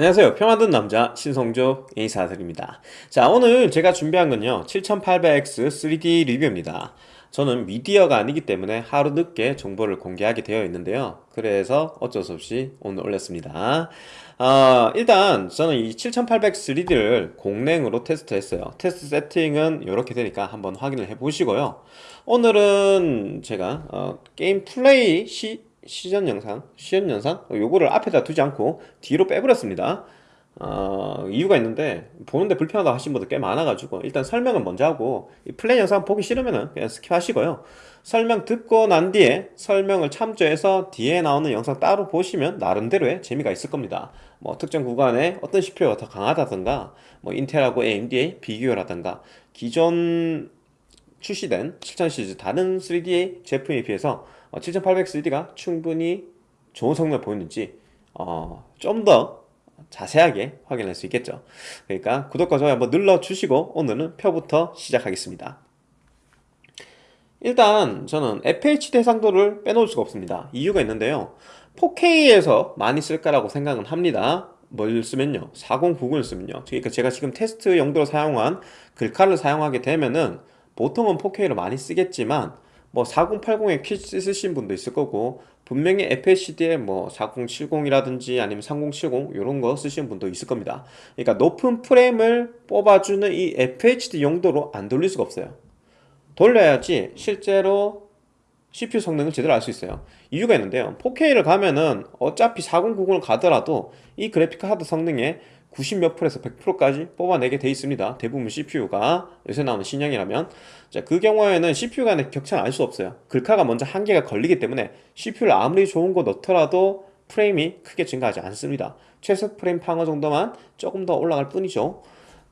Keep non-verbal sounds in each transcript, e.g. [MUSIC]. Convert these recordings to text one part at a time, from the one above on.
안녕하세요. PC 파는 남자 신성조 인사드립니다. 자 오늘 제가 준비한 건요. 7800X 3D 리뷰입니다. 저는 미디어가 아니기 때문에 하루 늦게 정보를 공개하게 되어 있는데요. 그래서 어쩔 수 없이 오늘 올렸습니다. 어, 일단 저는 이 7800 3D를 공랭으로 테스트 했어요. 테스트 세팅은 이렇게 되니까 한번 확인을 해 보시고요. 오늘은 제가 어, 게임 플레이 시 시전 영상, 시연 영상? 요거를 앞에다 두지 않고 뒤로 빼버렸습니다. 어, 이유가 있는데 보는데 불편하다 하신 분들 꽤 많아가지고 일단 설명은 먼저 하고 이 플레이 영상 보기 싫으면 그냥 스킵하시고요. 설명 듣고 난 뒤에 설명을 참조해서 뒤에 나오는 영상 따로 보시면 나름대로의 재미가 있을 겁니다. 뭐 특정 구간에 어떤 CPU가 더 강하다든가 뭐 인텔하고 AMD의 비교라든가 기존 출시된 7000 시리즈 다른 3D 제품에 비해서 7800 어, 3D가 충분히 좋은 성능을 보이는지 어, 좀 더 자세하게 확인할 수 있겠죠. 그러니까 구독과 좋아요 한번 눌러주시고 오늘은 표부터 시작하겠습니다. 일단 저는 FHD 해상도를 빼놓을 수가 없습니다. 이유가 있는데요. 4K에서 많이 쓸까라고 생각은 합니다. 뭘 쓰면요? 4090을 쓰면요. 그러니까 제가 지금 테스트 용도로 사용한 글카를 사용하게 되면은 보통은 4K로 많이 쓰겠지만 뭐 4080에 퀴즈 쓰신 분도 있을 거고 분명히 FHD에 뭐 4070이라든지 아니면 3070 이런 거 쓰시는 분도 있을 겁니다. 그러니까 높은 프레임을 뽑아주는 이 FHD 용도로 안 돌릴 수가 없어요. 돌려야지 실제로 CPU 성능을 제대로 알 수 있어요. 이유가 있는데요. 4K를 가면은 어차피 4090을 가더라도 이 그래픽 카드 성능에 90몇 프로에서 100%까지 뽑아내게 돼 있습니다. 대부분 CPU가 요새 나오는 신형이라면. 자, 그 경우에는 CPU 간의 격차는 알 수 없어요. 글카가 먼저 한계가 걸리기 때문에 CPU를 아무리 좋은 거 넣더라도 프레임이 크게 증가하지 않습니다. 최소 프레임 방어 정도만 조금 더 올라갈 뿐이죠.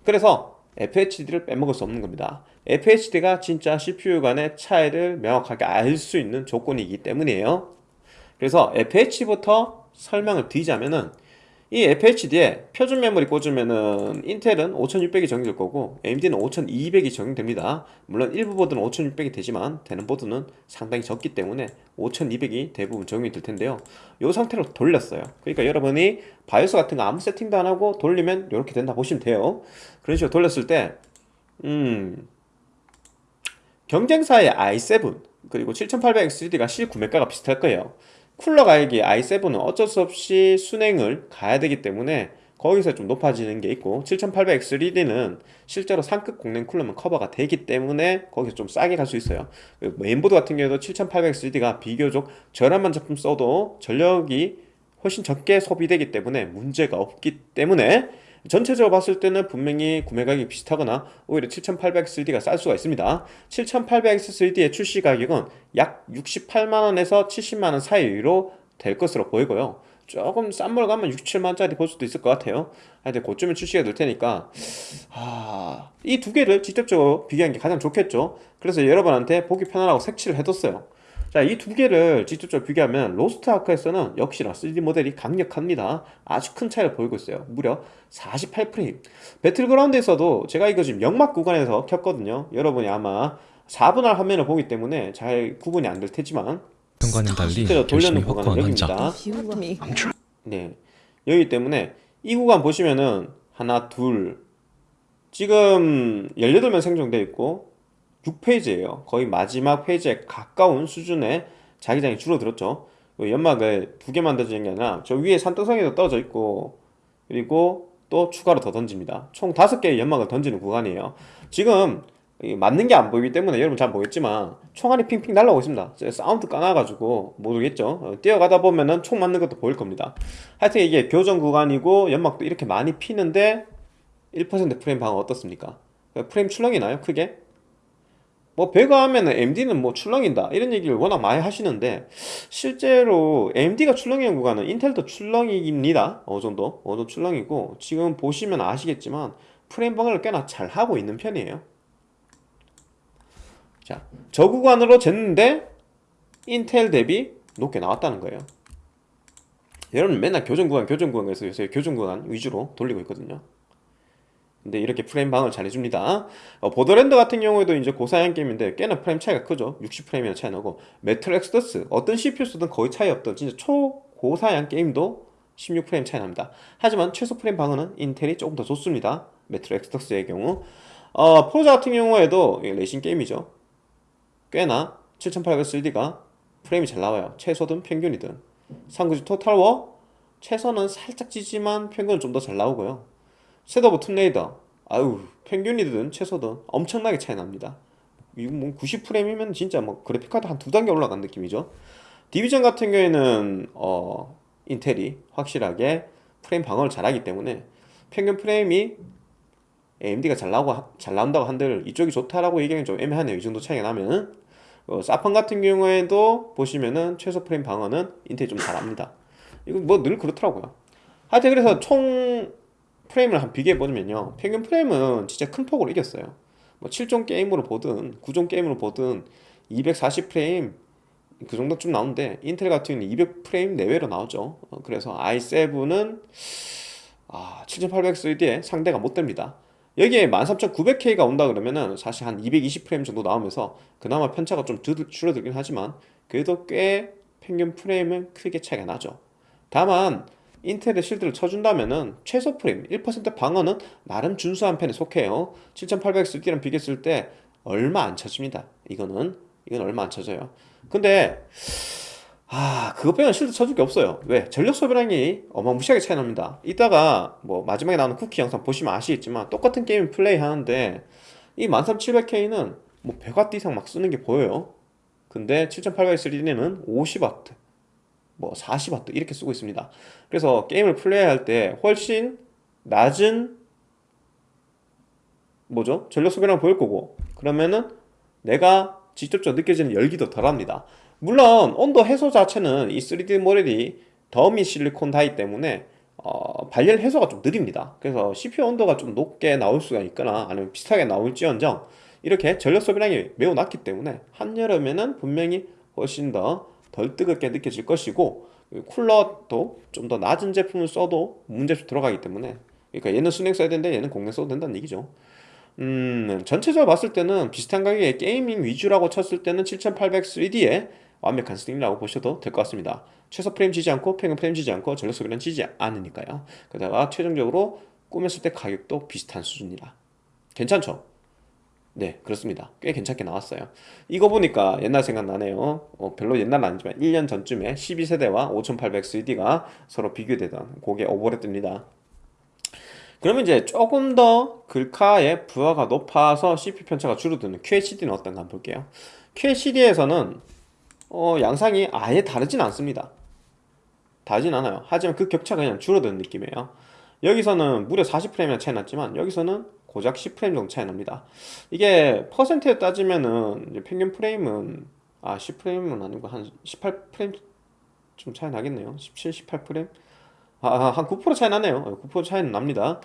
그래서 FHD를 빼먹을 수 없는 겁니다. FHD가 진짜 CPU 간의 차이를 명확하게 알 수 있는 조건이기 때문이에요. 그래서 FH부터 설명을 드리자면은 이 FHD에 표준 메모리 꽂으면은 인텔은 5600이 적용될 거고 AMD는 5200이 적용됩니다. 물론 일부 보드는 5600이 되지만 되는 보드는 상당히 적기 때문에 5200이 대부분 적용이 될 텐데요. 이 상태로 돌렸어요. 그러니까 여러분이 바이오스 같은 거 아무 세팅도 안 하고 돌리면 이렇게 된다 보시면 돼요. 그런 식으로 돌렸을 때 음, 경쟁사의 i7 그리고 7800X3D가 실 구매가가 비슷할 거예요 쿨러 가격이 i7은 어쩔 수 없이 순행을 가야 되기 때문에 거기서 좀 높아지는 게 있고 7800X3D는 실제로 상급 공랭 쿨러만 커버가 되기 때문에 거기서 좀 싸게 갈 수 있어요. 메인보드 같은 경우도 7800X3D가 비교적 저렴한 제품 써도 전력이 훨씬 적게 소비되기 때문에 문제가 없기 때문에 전체적으로 봤을 때는 분명히 구매 가격이 비슷하거나 오히려 7800X3D가 쌀 수가 있습니다. 7800X3D의 출시 가격은 약 68만원에서 70만원 사이로 될 것으로 보이고요. 조금 싼물 가면 6, 7만원짜리 볼 수도 있을 것 같아요. 하여튼 그쯤에 출시가 될 테니까 아, 이 두 개를 직접적으로 비교하는 게 가장 좋겠죠. 그래서 여러분한테 보기 편하라고 색칠을 해뒀어요 자, 이 두 개를 직접적으로 비교하면 로스트 아크에서는 역시나 3D 모델이 강력합니다. 아주 큰 차이를 보이고 있어요. 무려 48프레임. 배틀그라운드에서도 제가 이거 지금 연막 구간에서 켰거든요. 여러분이 아마 4분할 화면을 보기 때문에 잘 구분이 안 될 테지만 현관은 달리 돌려는 구간은 여기입니다. 네. 여기 때문에 이 구간 보시면은 하나, 둘 지금 18명 생성되어 있고 6 phase예요. 거의 마지막 페이지에 가까운 수준의 자기장이 줄어들었죠. 연막을 두 개 만들어지는 게 아니라 저 위에 산등성이도 떨어져 있고 그리고 또 추가로 더 던집니다. 총 다섯 개의 연막을 던지는 구간이에요. 지금 맞는 게 안 보이기 때문에 여러분 잘 보겠지만 총알이 핑핑 날라오고 있습니다. 사운드 까놔가지고 모르겠죠? 어, 뛰어가다 보면은 총 맞는 것도 보일 겁니다. 하여튼 이게 교전 구간이고 연막도 이렇게 많이 피는데 1% 프레임 방어 어떻습니까? 프레임 출렁이 나요? 크게? 뭐 배가 하면은 AMD는 뭐 출렁인다. 이런 얘기를 워낙 많이 하시는데 실제로 AMD가 출렁이는 구간은 인텔도 출렁입니다. 어느 정도? 어느 정도 출렁이고 지금 보시면 아시겠지만 프레임 방어를 꽤나 잘 하고 있는 편이에요. 자저 구간으로 쟀는데 인텔 대비 높게 나왔다는 거예요. 여러분 맨날 교전 구간 교전 구간 그래서 요새 교전 구간 위주로 돌리고 있거든요 근데 이렇게 프레임 방어를 잘 해줍니다. 어, 보더랜드 같은 경우에도 이제 고사양 게임인데 꽤나 프레임 차이가 크죠. 60프레임이나 차이 나고. 메트로 엑소더스 어떤 CPU 쓰든 거의 차이 없던 진짜 초고사양 게임도 16프레임 차이 납니다. 하지만 최소 프레임 방어는 인텔이 조금 더 좋습니다. 메트로 엑소더스의 경우. 어, 포르자 같은 경우에도 레이싱 게임이죠. 꽤나 7800 프레임이 잘 나와요. 최소든 평균이든. 삼국지 토탈워 최소는 살짝 지지만 평균은 좀 더 잘 나오고요 섀도우 오브 툼레이더. 아유 평균이든 최소든 엄청나게 차이 납니다. 이거 뭐 90프레임이면 진짜 뭐 그래픽카드 한 두 단계 올라간 느낌이죠. 디비전 같은 경우에는 어 인텔이 확실하게 프레임 방어를 잘하기 때문에 평균 프레임이 AMD가 잘 나오고 잘 나온다고 한들 이쪽이 좋다라고 얘기하기 좀 애매하네요. 이 정도 차이가 나면 어, 사펀 같은 경우에도 보시면은 최소 프레임 방어는 인텔이 좀 잘합니다. 이거 뭐늘 그렇더라고요. 하여튼 그래서 총 프레임을 한 비교해보면요. 평균 프레임은 진짜 큰 폭으로 이겼어요. 뭐 7종 게임으로 보든 9종 게임으로 보든 240프레임 그 정도쯤 나오는데 인텔 같은 경우는 200프레임 내외로 나오죠. 어, 그래서 i7은 아, 7800 상대가 못 됩니다. 여기에 13900K가 온다 그러면은 사실 한 220프레임 정도 나오면서 그나마 편차가 좀 줄어들긴 하지만 그래도 꽤 평균 프레임은 크게 차이가 나죠. 다만 인텔의 실드를 쳐준다면은 최소 프레임 1% 방어는 나름 준수한 편에 속해요. 7800XD랑 비교했을 때 얼마 안 쳐집니다. 이거는 이건 얼마 안 쳐져요. 근데 아 그것 빼면 실드 쳐줄 게 없어요. 왜? 전력 소비량이 어마무시하게 차이 납니다. 이따가 뭐 마지막에 나오는 쿠키 영상 보시면 아시겠지만 똑같은 게임 플레이 하는데 이 13700K는 뭐 100W 이상 막 쓰는 게 보여요. 근데 7800XD는 50W 뭐 40W 이렇게 쓰고 있습니다. 그래서 게임을 플레이할 때 훨씬 낮은 뭐죠? 전력 소비량 보일 거고 그러면은 내가 직접적으로 느껴지는 열기도 덜합니다. 물론 온도 해소 자체는 이 3D 모델이 더미 실리콘 다이 때문에 어, 발열 해소가 좀 느립니다. 그래서 CPU 온도가 좀 높게 나올 수가 있거나 아니면 비슷하게 나올지언정 이렇게 전력 소비량이 매우 낮기 때문에 한여름에는 분명히 훨씬 더 덜 뜨겁게 느껴질 것이고 쿨러도 좀 더 낮은 제품을 써도 문제없이 들어가기 때문에. 그러니까 얘는 순행 써야 되는데 얘는 공랭 써도 된다는 얘기죠. 음 전체적으로 봤을 때는 비슷한 가격에 게이밍 위주라고 쳤을 때는 7800 3D의 완벽한 승리라고 보셔도 될 것 같습니다. 최소 프레임 지지 않고 평균 프레임 지지 않고 전력 소비는 지지 않으니까요. 게다가 최종적으로 꾸몄을 때 가격도 비슷한 수준이라. 괜찮죠? 네 그렇습니다. 꽤 괜찮게 나왔어요. 이거 보니까 옛날 생각나네요. 어, 별로 옛날은 아니지만 1년 전쯤에 12세대와 5800 3D가 서로 비교되던 그게 오버랩됩니다. 그러면 이제 조금 더 글카의 부하가 높아서 CPU 편차가 줄어드는 QHD는 어떤가 볼게요. QHD에서는 어, 양상이 아예 다르진 않습니다. 다르진 않아요. 하지만 그 격차가 그냥 줄어드는 느낌이에요. 여기서는 무려 40프레임이나 차이 났지만 여기서는 고작 10프레임 정도 차이 납니다. 이게 퍼센트에 따지면은 평균 프레임은 아 10프레임은 아니고 한 18프레임 좀 차이 나겠네요. 17, 18프레임? 아, 한 9% 차이 나네요. 9% 차이는 납니다.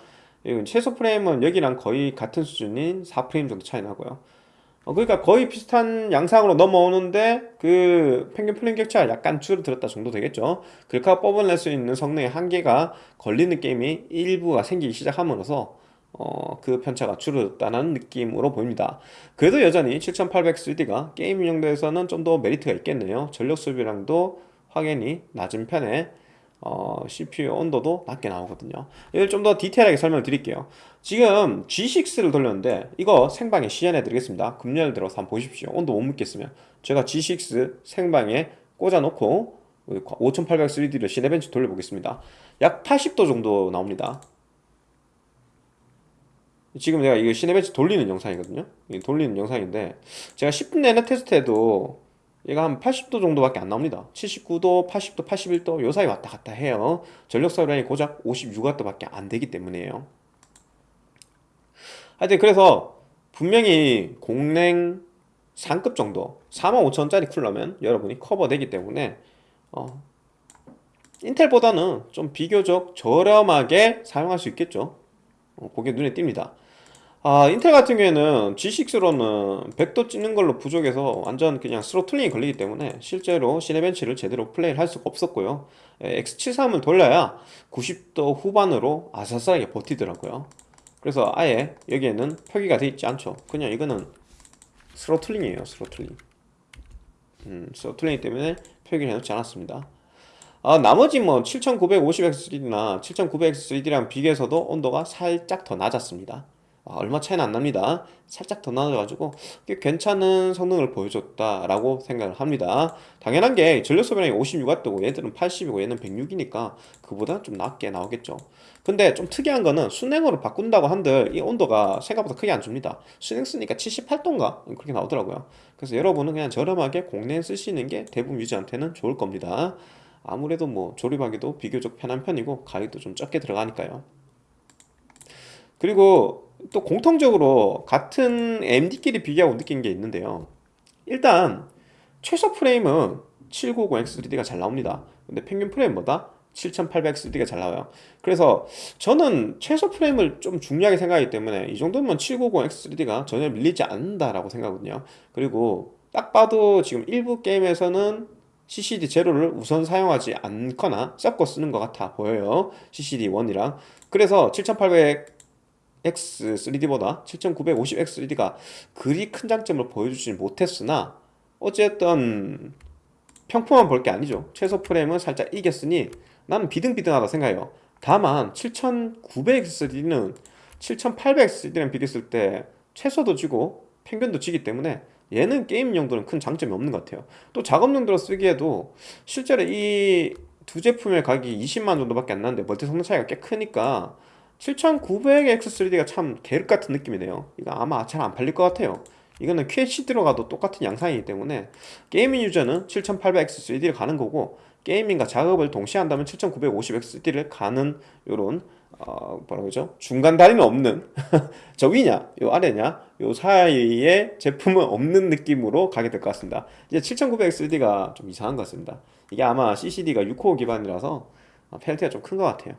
최소 프레임은 여기랑 거의 같은 수준인 4프레임 정도 차이 나고요. 어, 그러니까 거의 비슷한 양상으로 넘어오는데 그 평균 프레임 격차가 약간 줄어들었다 정도 되겠죠. 글카 뽑아낼 수 있는 성능의 한계가 걸리는 게임이 일부가 생기기 시작함으로써 어, 그 편차가 줄어들었다는 느낌으로 보입니다. 그래도 여전히 7800 3D가 게임 용도에서는 좀 더 메리트가 있겠네요. 전력 소비량도 확연히 낮은 편에 어, CPU 온도도 낮게 나오거든요. 이걸 좀 더 디테일하게 설명을 드릴게요. 지금 G6를 돌렸는데 이거 생방에 시연해 드리겠습니다. 금년을 들어서 한번 보십시오. 온도 못 묻겠으면. 제가 G6 생방에 꽂아 놓고 5800 3D를 시네벤치 돌려보겠습니다. 약 80도 정도 나옵니다 지금 내가 이거 시네벤치 돌리는 영상이거든요. 돌리는 영상인데 제가 10분 내내 테스트해도 얘가 한 80도 정도밖에 안 나옵니다. 79도, 80도, 81도 요 사이 왔다 갔다 해요. 전력 사용량이 고작 56W 밖에 안 되기 때문이에요. 하여튼 그래서 분명히 공랭 상급 정도 45,000원짜리 쿨러면 여러분이 커버되기 때문에 어, 인텔보다는 좀 비교적 저렴하게 사용할 수 있겠죠? 어, 그게 눈에 띕니다 아 인텔 같은 경우에는 G6로는 100도 찍는 걸로 부족해서 완전 그냥 throttling이 걸리기 때문에 실제로 시네벤치를 제대로 플레이를 할 수가 없었고요. X73을 돌려야 90도 후반으로 아슬아슬하게 버티더라고요. 그래서 아예 여기에는 표기가 되어 있지 않죠. 그냥 이거는 throttling이에요 throttling 음, throttling 때문에 표기를 해놓지 않았습니다. 아, 나머지 뭐 7950X3D나 7900X3D랑 비교해서도 온도가 살짝 더 낮았습니다. 아, 얼마 차이는 안 납니다. 살짝 더 낮아가지고 꽤 괜찮은 성능을 보여줬다라고 생각을 합니다. 당연한 게 전력 소비량이 56W고 얘들은 80이고 얘는 106이니까 그보다 좀 낮게 나오겠죠. 근데 좀 특이한 거는 순행으로 바꾼다고 한들 이 온도가 생각보다 크게 안 줍니다. 순행 쓰니까 78도인가? 그렇게 나오더라고요. 그래서 여러분은 그냥 저렴하게 공랭 쓰시는 게 대부분 유저한테는 좋을 겁니다. 아무래도 뭐 조립하기도 비교적 편한 편이고 가격도 좀 적게 들어가니까요. 그리고 또 공통적으로 같은 AMD끼리 비교하고 느낀 게 있는데요. 일단 최소 프레임은 790X3D가 잘 나옵니다. 근데 평균 프레임보다? 7800X3D가 잘 나와요. 그래서 저는 최소 프레임을 좀 중요하게 생각하기 때문에 이 정도면 790X3D가 전혀 밀리지 않는다라고 생각하거든요. 그리고 딱 봐도 지금 일부 게임에서는 CCD 제로를 우선 사용하지 않거나 섞어 쓰는 것 같아 보여요. CCD 1이랑. 그래서 7800 X3D보다 7950X3D가 그리 큰 장점을 보여주지 못했으나 어쨌든 평품만 볼게 아니죠. 최소 프레임은 살짝 이겼으니 나는 비등비등하다 생각해요. 다만 7900X3D는 7800X3D랑 비교했을 때 최소도 지고 평균도 지기 때문에 얘는 게임 용도는 큰 장점이 없는 것 같아요. 또 작업 용도로 쓰기에도 실제로 이 두 제품의 가격이 20만 정도밖에 안 나는데 멀티 성능 차이가 꽤 크니까 7900X3D가 참 계륵 같은 느낌이네요. 이거 아마 잘 안 팔릴 것 같아요. 이거는 QHD로 가도 똑같은 양상이기 때문에 게이밍 유저는 7800X3D를 가는 거고 게이밍과 작업을 동시에 한다면 7950X3D를 가는 요런 어, 뭐라 그러죠? 중간 다리는 없는 [LAUGHS] 저 위냐 요 아래냐 요 사이에 제품은 없는 느낌으로 가게 될 것 같습니다. 이제 7900X3D가 좀 이상한 것 같습니다. 이게 아마 CCD가 6코어 기반이라서 펠트가 좀 큰 것 같아요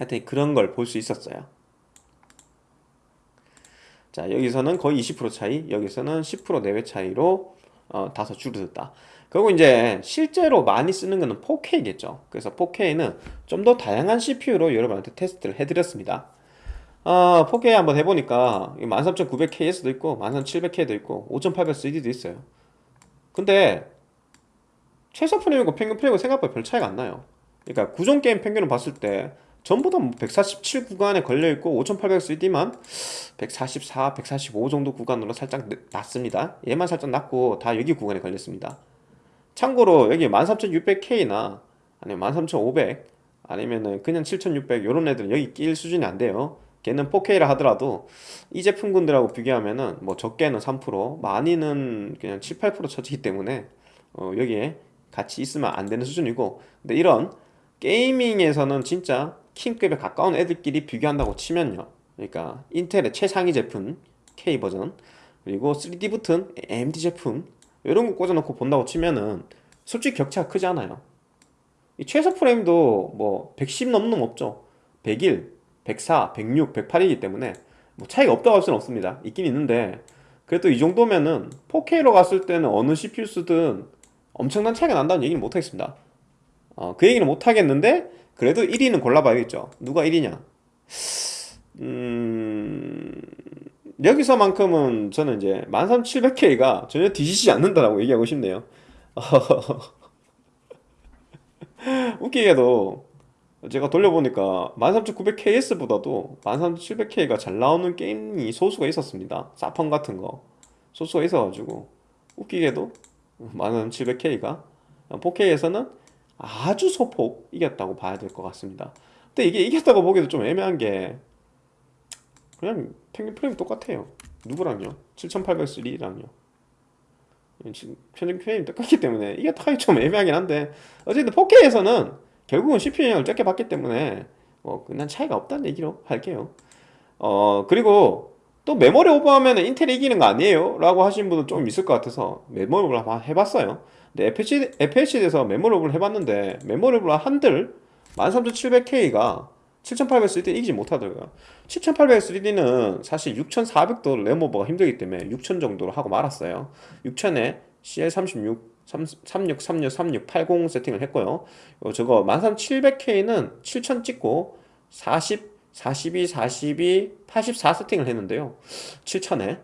하여튼 그런 걸 볼 수 있었어요. 자 여기서는 거의 20% 차이 여기서는 10% 내외 차이로 어, 다소 줄어들었다. 그리고 이제 실제로 많이 쓰는 거는 4K겠죠. 그래서 4K는 좀 더 다양한 CPU로 여러분한테 테스트를 해드렸습니다. 어, 4K 한번 해보니까 13900KS도 있고 13700K도 있고 5800CD도 있어요. 근데 최소 프레임과 평균 프레임은 생각보다 별 차이가 안 나요. 그러니까 구종 게임 평균을 봤을 때 전부 다 147 구간에 걸려있고 5800CD만 144, 145 정도 구간으로 살짝 낮습니다. 얘만 살짝 낮고 다 여기 구간에 걸렸습니다. 참고로 여기 13600K나 아니면 13500 아니면은 그냥 7600 이런 애들은 여기 낄 수준이 안 돼요. 걔는 4K라 하더라도 이 제품군들하고 비교하면은 뭐 적게는 3% 많이는 그냥 7, 8% 쳐지기 때문에 어 여기에 같이 있으면 안 되는 수준이고. 근데 이런 게이밍에서는 진짜 킹급에 가까운 애들끼리 비교한다고 치면요. 그러니까 인텔의 최상위 제품 K 버전 그리고 3D 붙은 AMD 제품 이런 거 꽂아놓고 본다고 치면은 솔직히 격차가 크지 않아요. 이 최소 프레임도 뭐 110 넘는 놈 없죠. 101, 104, 106, 108이기 때문에 뭐 차이가 없다고 할 수는 없습니다. 있긴 있는데 그래도 이 정도면은 4K로 갔을 때는 어느 CPU 쓰든 엄청난 차이가 난다는 얘기는 못하겠습니다 어, 그 얘기는 못하겠는데 그래도 1위는 골라봐야겠죠. 누가 1위냐? 음... 여기서만큼은 저는 이제 13700K가 전혀 뒤지지 않는다라고 얘기하고 싶네요. [LAUGHS] 웃기게도 제가 돌려보니까 13900KS보다도 13700K가 잘 나오는 게임이 소수가 있었습니다. 사펑 같은 거. 소수가 있어가지고. 웃기게도 13700K가. 4K에서는 아주 소폭 이겼다고 봐야 될 것 같습니다. 근데 이게 이겼다고 보기도 좀 애매한 게 그냥 평균 프레임 똑같아요. 누구랑요? 7803랑요. 평균 프레임 똑같기 때문에 이게 타이 좀 애매하긴 한데 어쨌든 4K에서는 결국은 CPU 영향을 적게 받기 때문에 뭐 그냥 차이가 없다는 얘기로 할게요. 어 그리고 또 메모리 오버하면 인텔이 이기는 거 아니에요? 라고 하신 분은 좀 있을 것 같아서 메모리 오버 해봤어요 근데 FHD, FHD에서 메모리 오버를 해봤는데 메모리 오버 한들 13700K가 7800 3D 이기지 못하더라고요. 7800 3D는 사실 6400도 램오버가 힘들기 때문에 6000 정도로 하고 말았어요. 6000에 CL36 36, 36, 36, 80 세팅을 했고요. 어, 저거 13700K는 7000 찍고 40, 42, 42, 84 세팅을 했는데요. 7000에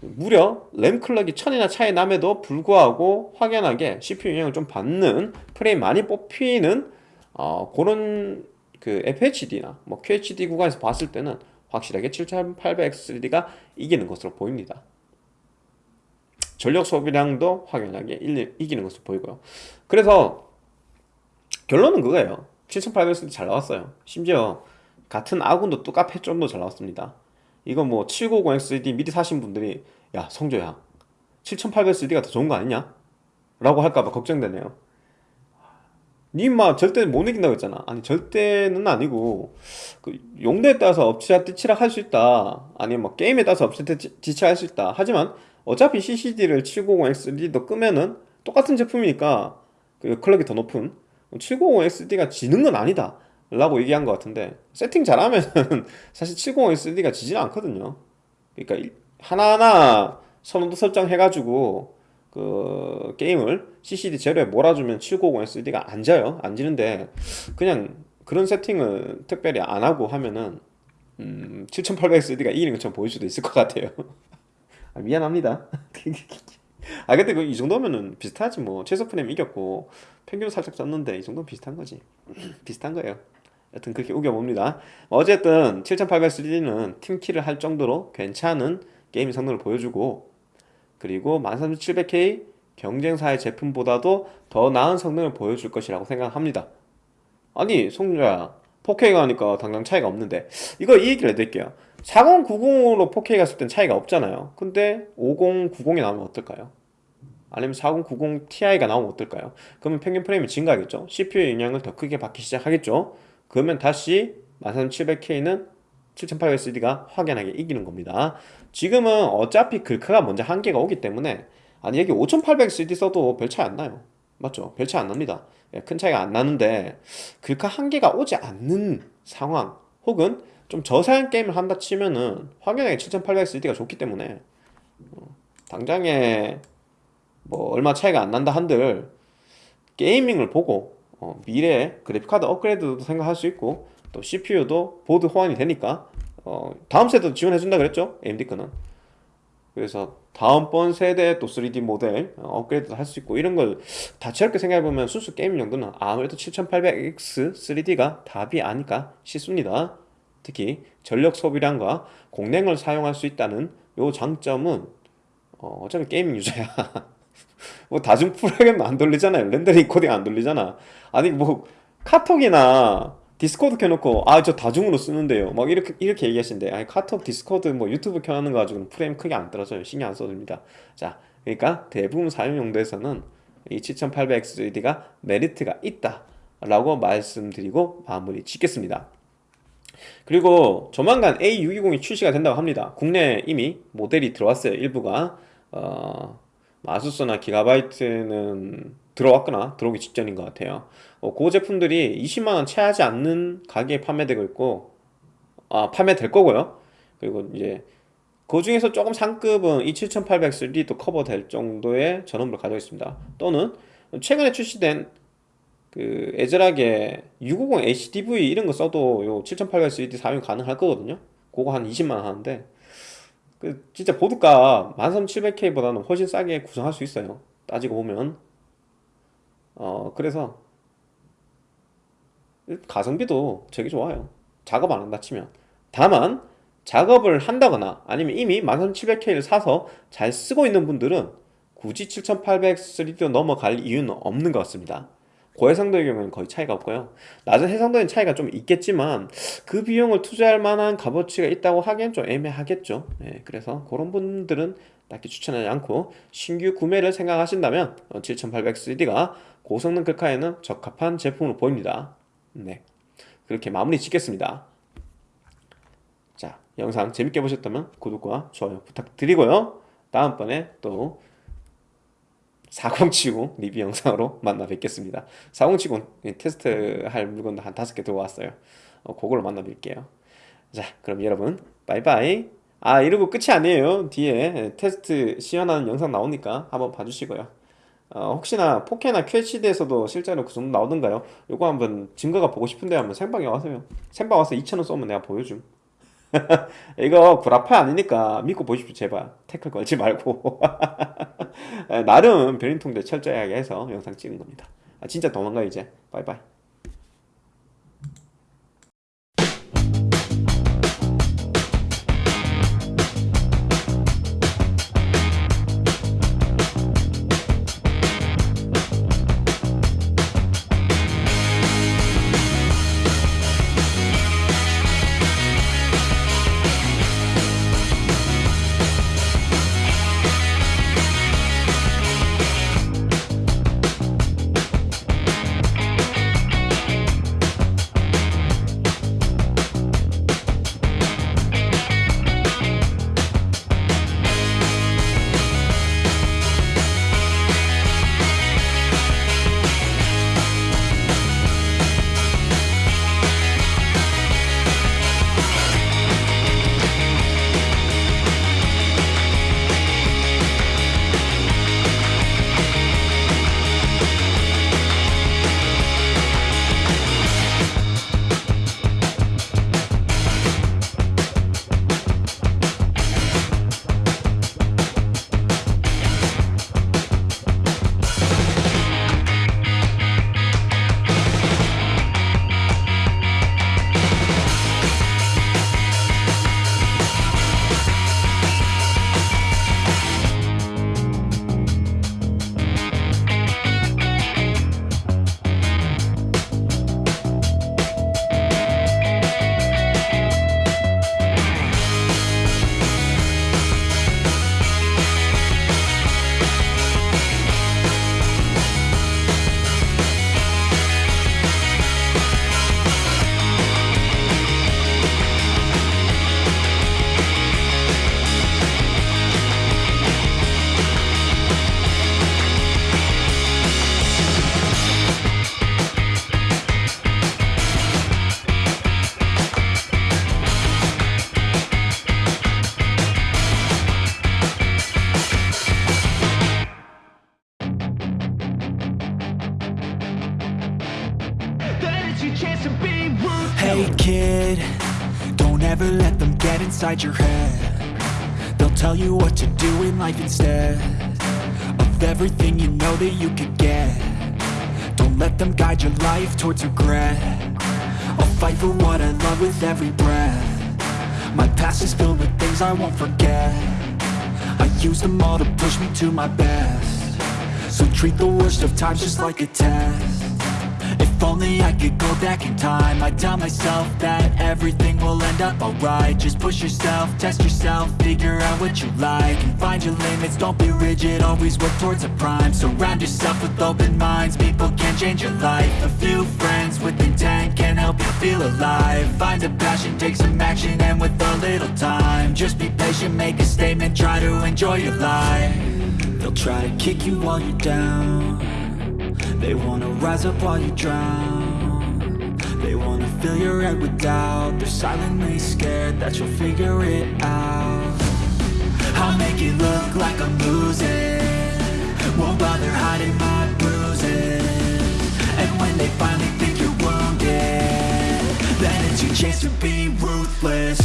무려 램 클럭이 1000이나 차이 남에도 불구하고 확연하게 CPU 영향을 좀 받는 프레임 많이 뽑히는 어, 그런 그 FHD나 뭐 QHD 구간에서 봤을 때는 확실하게 7800X3D가 이기는 것으로 보입니다. 전력 소비량도 확연하게 일- 이기는 것으로 보이고요. 그래서 결론은 그거예요. 7800X3D 잘 나왔어요. 심지어 같은 아군도 또 카페 좀더 잘 나왔습니다. 이거 뭐 790XD 미리 사신 분들이 야 성조야 7800XD가 더 좋은 거 아니냐? 라고 할까봐 걱정되네요. 니마 절대 못 이긴다고 했잖아. 아니 절대는 아니고 그 용도에 따라서 엎치락뒤치락 할 수 있다. 아니면 뭐 게임에 따라서 엎치락뒤치락 할 수 있다. 하지만 어차피 CCD를 790XD도 끄면은 똑같은 제품이니까 그 클럭이 더 높은 790XD가 지는 건 아니다. 라고 얘기한 것 같은데 세팅 잘하면 [LAUGHS] 사실 790XD가 지지는 않거든요. 그러니까 이- 하나하나 선호도 설정해가지고 그 게임을 CCD 제로에 몰아주면 790SD가 안 져요. 안 지는데 그냥 그런 세팅을 특별히 안 하고 하면은 음, 7800SD가 이기는 것처럼 보일 수도 있을 것 같아요. [LAUGHS] 아, 미안합니다. [LAUGHS] 아 근데 그 이 정도면은 비슷하지 뭐 최소 프레임 이겼고 평균 살짝 쪘는데 이 정도면 비슷한 거지. [CLEARS THROAT] 비슷한 거예요. 여튼 그렇게 우겨봅니다. 어쨌든 7800 3D는 팀킬을 할 정도로 괜찮은 게임 성능을 보여주고 그리고 13700K 경쟁사의 제품보다도 더 나은 성능을 보여줄 것이라고 생각합니다. 아니 송주야 4K가 하니까 당장 차이가 없는데 이거 이 얘기를 해드릴게요 4090으로 4K 갔을 땐 차이가 없잖아요 근데 5090이 나오면 어떨까요? 아니면 4090 Ti가 나오면 어떨까요? 그러면 평균 프레임이 증가하겠죠 CPU 영향을 더 크게 받기 시작하겠죠 그러면 다시 13700K는 7800CD가 확연하게 이기는 겁니다. 지금은 어차피 글카가 먼저 한계가 오기 때문에 아니 여기 5800CD 써도 별 차이 안 나요. 맞죠? 별 차이 안 납니다. 예, 큰 차이가 안 나는데 글카 한계가 오지 않는 상황 혹은 좀 저사양 게임을 한다 치면은 확연하게 7800CD가 좋기 때문에 어, 당장에 뭐 얼마 차이가 안 난다 한들 게이밍을 보고 어, 미래에 그래픽카드 업그레이드도 생각할 수 있고 또 CPU도 보드 호환이 되니까 어, 다음 세대도 지원해준다 그랬죠? AMD 거는. 그래서 다음번 세대 또 3D 모델 어, 업그레이드도 할 수 있고 이런 걸 다채롭게 생각해보면 순수 게임 용도는 아무래도 7800X 3D가 답이 아닐까 싶습니다. 특히 전력 소비량과 공랭을 사용할 수 있다는 요 장점은 어, 어차피 gaming user야 [LAUGHS] 뭐 다중 프로그램 안 돌리잖아요. 렌더링 코딩 안 돌리잖아. 아니 뭐 카톡이나 디스코드 켜놓고 아 저 다중으로 쓰는데요. 막 이렇게 이렇게 얘기하시는데 아니 카톡 디스코드 뭐 유튜브 켜놓는 거 가지고는 프레임 크게 안 떨어져요. 신경 안 써도 됩니다. 자 그러니까 대부분 사용 용도에서는 이 7800XD가 메리트가 있다 라고 말씀드리고 마무리 짓겠습니다. 그리고 조만간 A620이 출시가 된다고 합니다. 국내에 이미 모델이 들어왔어요. 일부가. 어, 아수스나 기가바이트는 들어왔거나 들어오기 직전인 것 같아요. 어, 그 제품들이 20만원 채 하지 않는 가격에 판매되고 있고 아 판매될 거고요. 그리고 이제 그 중에서 조금 상급은 이 7800 3D도 커버될 정도의 전원부를 가지고 있습니다. 또는 최근에 출시된 그 애절하게 650 HDV 이런 거 써도 요 7800 3D 사용 가능할 거거든요. 그거 한 20만원 하는데 그 진짜 보드가 13700K보다는 훨씬 싸게 구성할 수 있어요. 따지고 보면. 어 그래서 가성비도 되게 좋아요. 작업 안 한다 치면. 다만 작업을 한다거나 아니면 이미 13700K를 사서 잘 쓰고 있는 분들은 굳이 7800 3D로 넘어갈 이유는 없는 것 같습니다 고해상도의 경우는 거의 차이가 없고요. 낮은 해상도엔 차이가 좀 있겠지만 그 비용을 투자할 만한 값어치가 있다고 하기엔 좀 애매하겠죠. 예, 그래서 그런 분들은 딱히 추천하지 않고 신규 구매를 생각하신다면 7800 3D가 고성능 글카에는 적합한 제품으로 보입니다. 네 그렇게 마무리 짓겠습니다. 자 영상 재밌게 보셨다면 구독과 좋아요 부탁드리고요. 다음번에 또 4070 리뷰 영상으로 [LAUGHS] 만나 뵙겠습니다. 4070 테스트 할 물건도 한 다섯 개 들어왔어요. 어, 그걸로 만나 뵐게요. 자 그럼 여러분 바이바이. 아 이러고 끝이 아니에요. 뒤에 테스트 시연하는 영상 나오니까 한번 봐주시고요. 어, 혹시나 4K나 QHD에서도 실제로 그 정도 나오던가요? 요거 한번 증거가 보고 싶은데 한번 생방에 와서요. 생방 와서 2,000원 쏘면 내가 보여줌 [LAUGHS] 이거 구라파 아니니까 믿고 보십시오 제발. 태클 걸지 말고. [LAUGHS] 나름 변인통제 철저하게 해서 영상 찍은 겁니다. 아, 진짜 도망가 이제. 바이바이 inside your head. They'll tell you what to do in life instead Of everything you know that you could get. Don't let them guide your life towards regret. I'll fight for what I love with every breath. My past is filled with things I won't forget. I use them all to push me to my best. So treat the worst of times just like a test if only I could go back in time. I'd tell myself that everything will end up alright. Just push yourself, test yourself, figure out what you like And find your limits, don't be rigid, always work towards a prime. Surround yourself with open minds, people can change your life. A few friends with intent can help you feel alive. Find a passion, take some action, and with a little time Just be patient, make a statement, try to enjoy your life. They'll try to kick you while you're down they wanna rise up while you drown. They wanna fill your head with doubt. They're silently scared that you'll figure it out. I'll make it look like I'm losing. Won't bother hiding my bruises. And when they finally think you're wounded Then it's your chance to be ruthless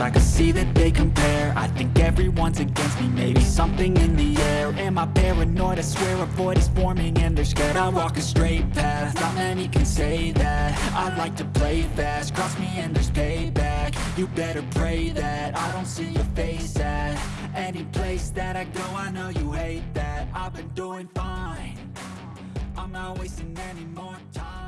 I can see that they compare. I think everyone's against me, maybe something in the air. Am I paranoid? I swear a void is forming and they're scared. I walk a straight path, not many can say that. I like to play fast, cross me and there's payback. You better pray that I don't see your face at Any place that I go, I know you hate that. I've been doing fine. I'm not wasting any more time